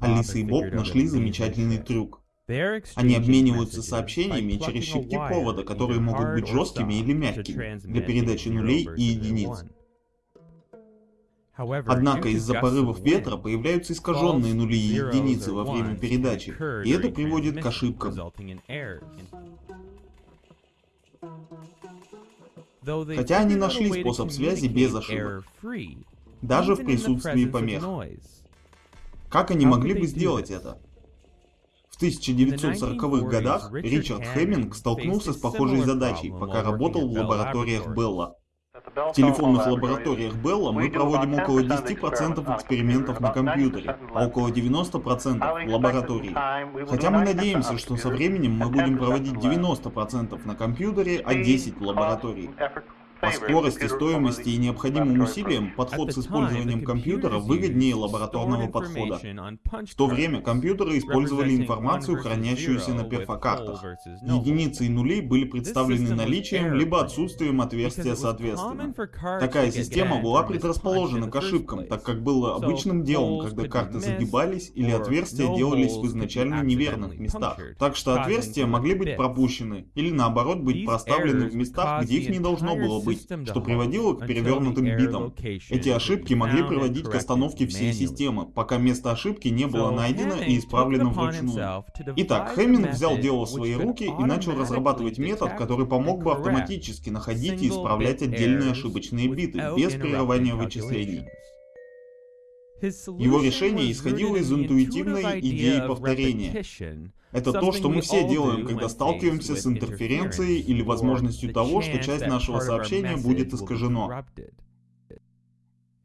Алиса и Боб нашли замечательный трюк. Они обмениваются сообщениями через щипки провода, которые могут быть жесткими или мягкими, для передачи нулей и единиц. Однако из-за порывов ветра появляются искаженные нули и единицы во время передачи, и это приводит к ошибкам. Хотя они нашли способ связи без ошибок, даже в присутствии помех. Как они могли бы сделать это? В 1940-х годах Ричард Хеминг столкнулся с похожей задачей, пока работал в лабораториях Белла. В телефонных лабораториях Белла мы проводим около 10% экспериментов на компьютере, а около 90% в лаборатории. Хотя мы надеемся, что со временем мы будем проводить 90% на компьютере, а 10% в лаборатории. По скорости, стоимости и необходимым усилиям подход с использованием компьютера выгоднее лабораторного подхода. В то время компьютеры использовали информацию, хранящуюся на перфокартах. Единицы и нули были представлены наличием либо отсутствием отверстия соответственно. Такая система была предрасположена к ошибкам, так как было обычным делом, когда карты загибались или отверстия делались в изначально неверных местах. Так что отверстия могли быть пропущены или наоборот быть проставлены в местах, где их не должно было быть быть, что приводило к перевернутым битам. Эти ошибки могли приводить к остановке всей системы, пока место ошибки не было найдено и исправлено вручную. Итак, Хэмминг взял дело в свои руки и начал разрабатывать метод, который помог бы автоматически находить и исправлять отдельные ошибочные биты, без прерывания вычислений. Его решение исходило из интуитивной идеи повторения. Это то, что мы все делаем, когда сталкиваемся с интерференцией или возможностью того, что часть нашего сообщения будет искажено.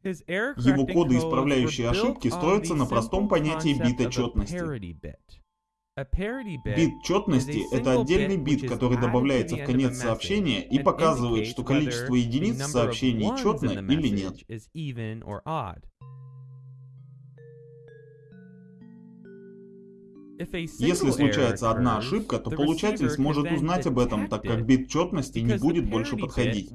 Его коды, исправляющие ошибки, строятся на простом понятии бита четности. Бит четности — это отдельный бит, который добавляется в конец сообщения и показывает, что количество единиц в сообщении четно или нет. Если случается одна ошибка, то получатель сможет узнать об этом, так как бит четности не будет больше подходить.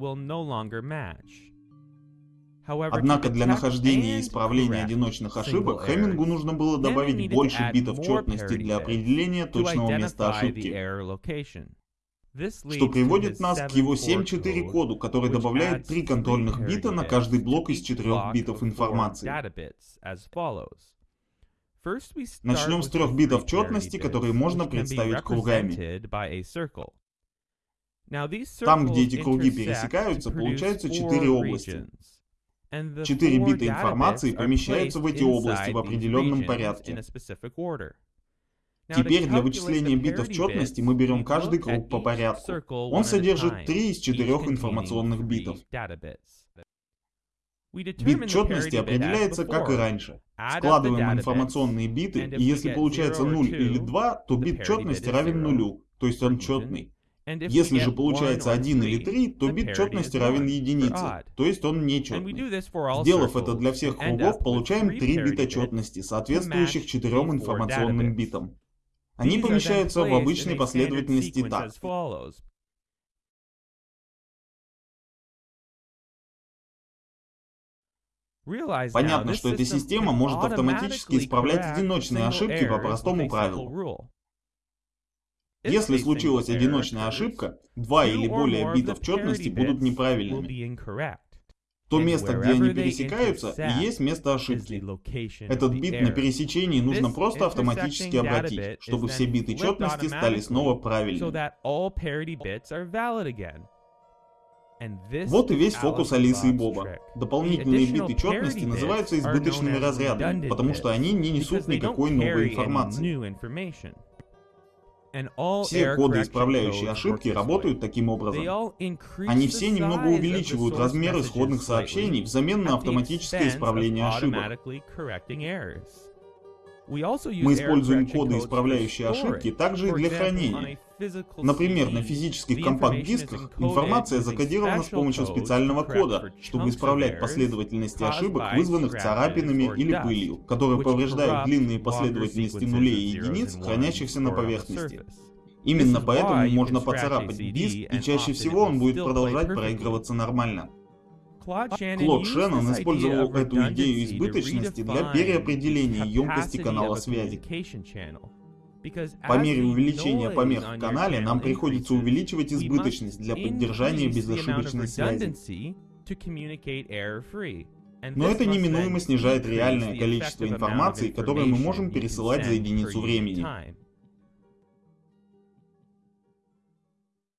Однако для нахождения и исправления одиночных ошибок Хемингу нужно было добавить больше битов четности для определения точного места ошибки. Что приводит нас к его 7.4 коду, который добавляет три контрольных бита на каждый блок из четырех битов информации. Начнем с трех битов четности, которые можно представить кругами. Там, где эти круги пересекаются, получаются четыре области. Четыре бита информации помещаются в эти области в определенном порядке. Теперь для вычисления битов четности мы берем каждый круг по порядку. Он содержит три из четырех информационных битов. Бит четности определяется как и раньше. Складываем информационные биты, и если получается 0 или 2, то бит четности равен нулю, то есть он четный. Если же получается 1 или 3, то бит четности равен единице, то есть он нечетный. Сделав это для всех кругов, получаем 3 бита четности, соответствующих четырем информационным битам. Они помещаются в обычной последовательности так. Понятно, что эта система может автоматически исправлять одиночные ошибки по простому правилу. Если случилась одиночная ошибка, два или более битов четности будут неправильными. То место, где они пересекаются, и есть место ошибки. Этот бит на пересечении нужно просто автоматически обратить, чтобы все биты четности стали снова правильными. Вот и весь фокус Алисы и Боба. Дополнительные биты четности называются избыточными разрядами, потому что они не несут никакой новой информации. Все коды, исправляющие ошибки, работают таким образом. Они все немного увеличивают размер исходных сообщений взамен на автоматическое исправление ошибок. Мы используем коды, исправляющие ошибки, также и для хранения. Например, на физических компакт-дисках информация закодирована с помощью специального кода, чтобы исправлять последовательности ошибок, вызванных царапинами или пылью, которые повреждают длинные последовательности нулей и единиц, хранящихся на поверхности. Именно поэтому можно поцарапать диск, и чаще всего он будет продолжать проигрываться нормально. Клод Шеннон использовал эту идею избыточности для переопределения емкости канала связи. По мере увеличения помех в канале нам приходится увеличивать избыточность для поддержания безошибочной связи. Но это неминуемо снижает реальное количество информации, которое мы можем пересылать за единицу времени.